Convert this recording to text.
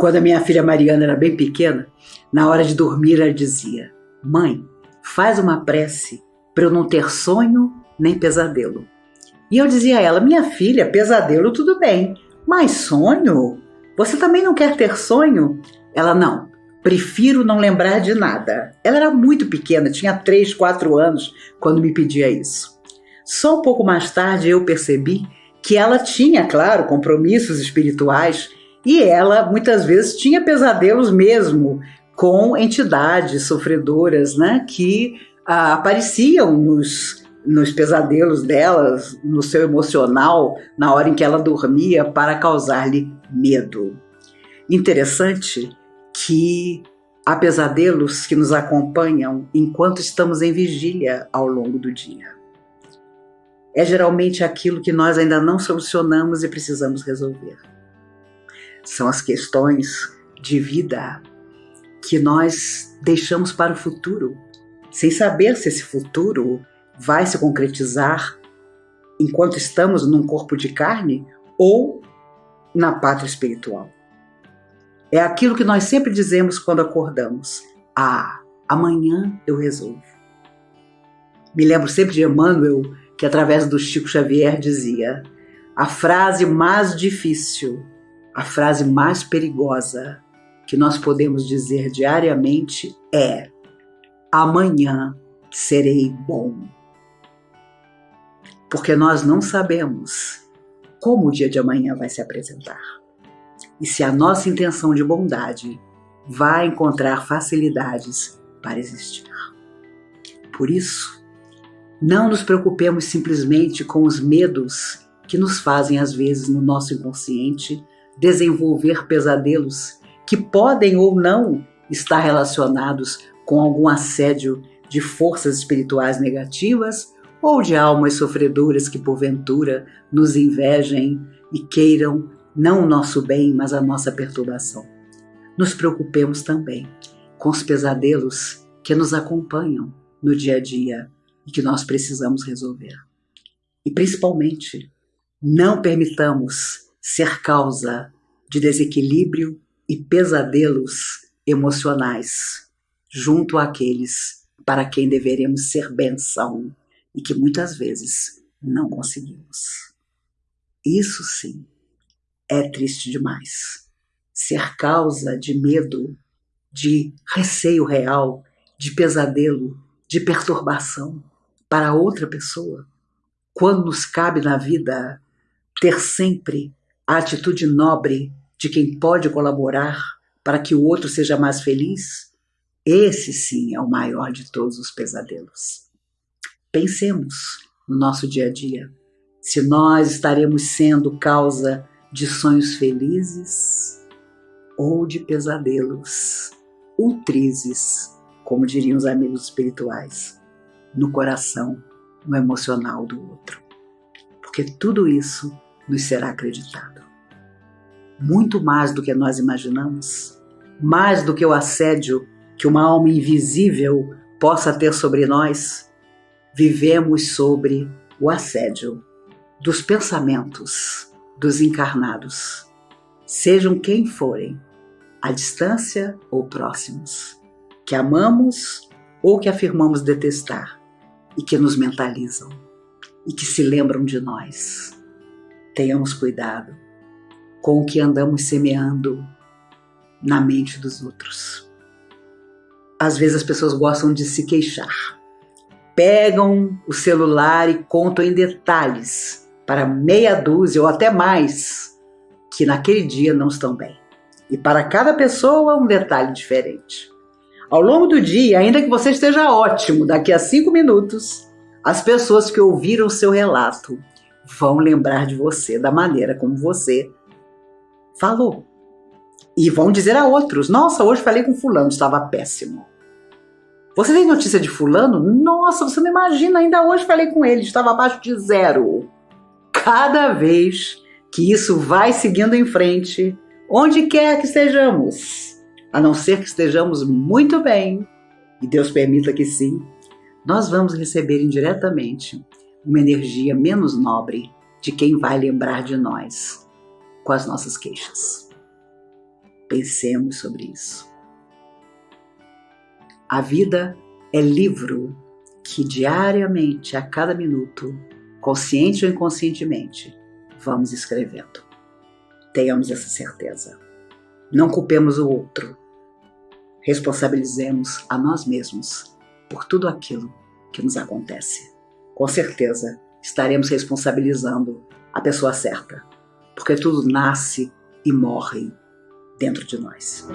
Quando a minha filha Mariana era bem pequena, na hora de dormir ela dizia: Mãe, faz uma prece para eu não ter sonho nem pesadelo. E eu dizia a ela: Minha filha, pesadelo tudo bem, mas sonho? Você também não quer ter sonho? Ela não. Prefiro não lembrar de nada. Ela era muito pequena, tinha 3, 4 anos quando me pedia isso. Só um pouco mais tarde eu percebi que ela tinha, claro, compromissos espirituais e ela muitas vezes tinha pesadelos mesmo com entidades sofredoras, né, que ah, apareciam nos, nos pesadelos delas, no seu emocional, na hora em que ela dormia, para causar-lhe medo. Interessante que há pesadelos que nos acompanham enquanto estamos em vigília ao longo do dia. É geralmente aquilo que nós ainda não solucionamos e precisamos resolver. São as questões de vida que nós deixamos para o futuro, sem saber se esse futuro vai se concretizar enquanto estamos num corpo de carne ou na pátria espiritual. É aquilo que nós sempre dizemos quando acordamos: Ah, amanhã eu resolvo. Me lembro sempre de Emmanuel, que através do Chico Xavier dizia: a frase mais difícil, a frase mais perigosa que nós podemos dizer diariamente é: amanhã serei bom. Porque nós não sabemos como o dia de amanhã vai se apresentar e se a nossa intenção de bondade vai encontrar facilidades para existir. Por isso, não nos preocupemos simplesmente com os medos que nos fazem, às vezes, no nosso inconsciente, desenvolver pesadelos que podem ou não estar relacionados com algum assédio de forças espirituais negativas ou de almas sofredoras que, porventura, nos invejem e queiram não o nosso bem, mas a nossa perturbação. Nos preocupemos também com os pesadelos que nos acompanham no dia a dia e que nós precisamos resolver. E principalmente, não permitamos ser causa de desequilíbrio e pesadelos emocionais junto àqueles para quem deveremos ser benção e que muitas vezes não conseguimos. Isso sim é triste demais. Ser causa de medo, de receio real, de pesadelo, de perturbação para outra pessoa, quando nos cabe na vida ter sempre a atitude nobre de quem pode colaborar para que o outro seja mais feliz, esse sim é o maior de todos os pesadelos. Pensemos no nosso dia a dia, se nós estaremos sendo causa de sonhos felizes ou de pesadelos ultrizes, como diriam os amigos espirituais, no coração, no emocional do outro. Porque tudo isso nos será acreditado. Muito mais do que nós imaginamos, mais do que o assédio que uma alma invisível possa ter sobre nós, vivemos sobre o assédio dos pensamentos dos encarnados, sejam quem forem, à distância ou próximos, que amamos ou que afirmamos detestar e que nos mentalizam e que se lembram de nós. Tenhamos cuidado com o que andamos semeando na mente dos outros. Às vezes as pessoas gostam de se queixar. Pegam o celular e contam em detalhes para meia dúzia ou até mais que naquele dia não estão bem. E para cada pessoa, um detalhe diferente. Ao longo do dia, ainda que você esteja ótimo, daqui a cinco minutos, as pessoas que ouviram seu relato vão lembrar de você da maneira como você falou. E vão dizer a outros: Nossa, hoje falei com Fulano, estava péssimo. Você tem notícia de Fulano? Nossa, você não imagina, ainda hoje falei com ele, estava abaixo de zero cada vez que isso vai seguindo em frente, onde quer que estejamos, a não ser que estejamos muito bem, e Deus permita que sim, nós vamos receber indiretamente uma energia menos nobre de quem vai lembrar de nós com as nossas queixas. Pensemos sobre isso. A vida é livro que diariamente, a cada minuto, consciente ou inconscientemente, vamos escrevendo. Tenhamos essa certeza. Não culpemos o outro. Responsabilizemos a nós mesmos por tudo aquilo que nos acontece. Com certeza estaremos responsabilizando a pessoa certa, porque tudo nasce e morre dentro de nós.